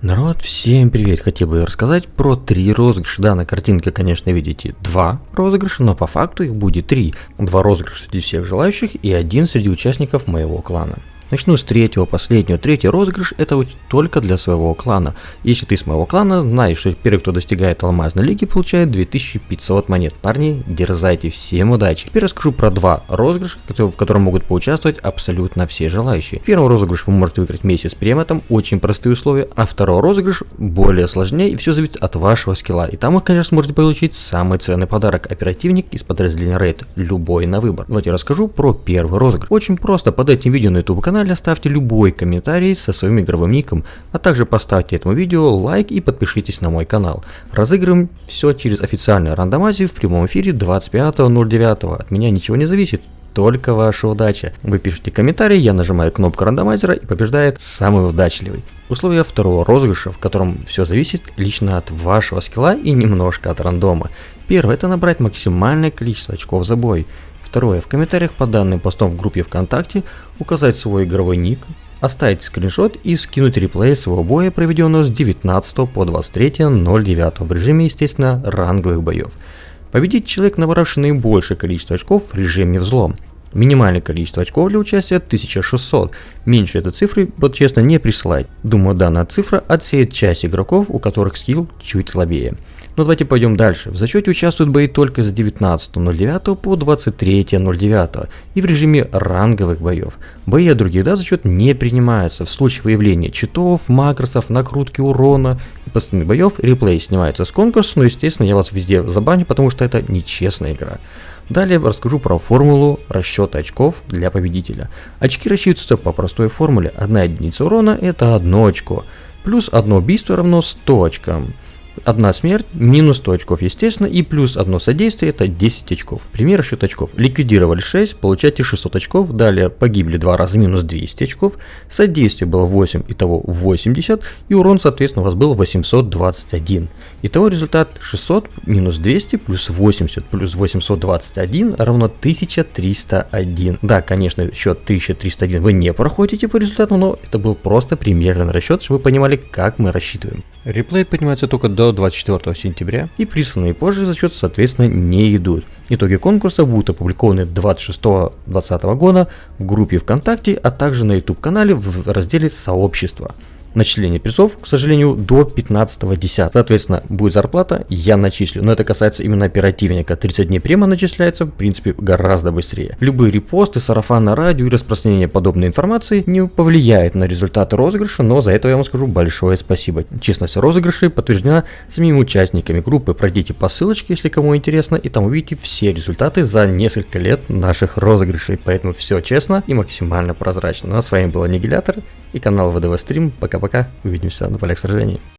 Народ, всем привет! Хотел бы рассказать про три розыгрыша. Да, на картинке, конечно, видите два розыгрыша, но по факту их будет три. Два розыгрыша среди всех желающих и один среди участников моего клана. Начну с третьего, последнего. Третий розыгрыш это только для своего клана. Если ты с моего клана, знаешь, что первый, кто достигает алмазной лиги, получает 2500 монет. Парни, дерзайте, всем удачи. Теперь расскажу про два розыгрыша, в котором могут поучаствовать абсолютно все желающие. Первый розыгрыш вы можете выиграть месяц с там очень простые условия, а второй розыгрыш более сложнее и все зависит от вашего скилла. И там вы, конечно, сможете получить самый ценный подарок, оперативник из подразделения Raid, любой на выбор. Давайте расскажу про первый розыгрыш. Очень просто, под этим видео на YouTube канале канале оставьте любой комментарий со своим игровым ником, а также поставьте этому видео лайк и подпишитесь на мой канал. Разыгрываем все через официальную рандомазию в прямом эфире 25.09. От меня ничего не зависит, только ваша удача. Вы пишите комментарий, я нажимаю кнопку рандомайзера и побеждает самый удачливый. Условия второго розыгрыша, в котором все зависит лично от вашего скилла и немножко от рандома. Первое это набрать максимальное количество очков за бой. Второе. В комментариях по данным постам в группе ВКонтакте указать свой игровой ник, оставить скриншот и скинуть реплей своего боя, проведенного с 19 по 23.09 в режиме, естественно, ранговых боев. Победить человек, набравший наибольшее количество очков в режиме взлом. Минимальное количество очков для участия 1600. Меньше этой цифры, вот честно, не присылать. Думаю, данная цифра отсеет часть игроков, у которых скилл чуть слабее. Но давайте пойдем дальше. В зачете участвуют бои только с 19.09 по 23.09 и в режиме ранговых боев. Бои от других дат зачет не принимаются. В случае выявления читов, макросов, накрутки урона и постоянных боев реплей снимается с конкурса, но естественно я вас везде забаню, потому что это нечестная игра. Далее расскажу про формулу расчета очков для победителя. Очки рассчитываются по простой формуле. Одна единица урона это одно очко, плюс одно убийство равно 100 очкам. Одна смерть, минус 100 очков, естественно, и плюс одно содействие, это 10 очков. Пример счет очков. Ликвидировали 6, получаете 600 очков, далее погибли 2 раза, минус 200 очков, содействие было 8, итого 80, и урон, соответственно, у вас был 821. Итого результат 600 минус 200 плюс 80 плюс 821 равно 1301. Да, конечно, счет 1301 вы не проходите по результату, но это был просто примерный расчет, чтобы вы понимали, как мы рассчитываем. Реплей поднимается только до 24 сентября и присланные позже зачеты соответственно не идут. Итоги конкурса будут опубликованы 26-20 года в группе ВКонтакте, а также на YouTube канале в разделе сообщества начисление призов, к сожалению, до 15.10. Соответственно, будет зарплата, я начислю. Но это касается именно оперативника. 30 дней према начисляется, в принципе, гораздо быстрее. Любые репосты, сарафан на радио и распространение подобной информации не повлияет на результаты розыгрыша, но за это я вам скажу большое спасибо. Честность розыгрышей подтверждена самими участниками группы. Пройдите по ссылочке, если кому интересно, и там увидите все результаты за несколько лет наших розыгрышей. Поэтому все честно и максимально прозрачно. Ну а с вами был Аннигилятор и канал ВДВ Стрим. Пока-пока, увидимся на полях сражений.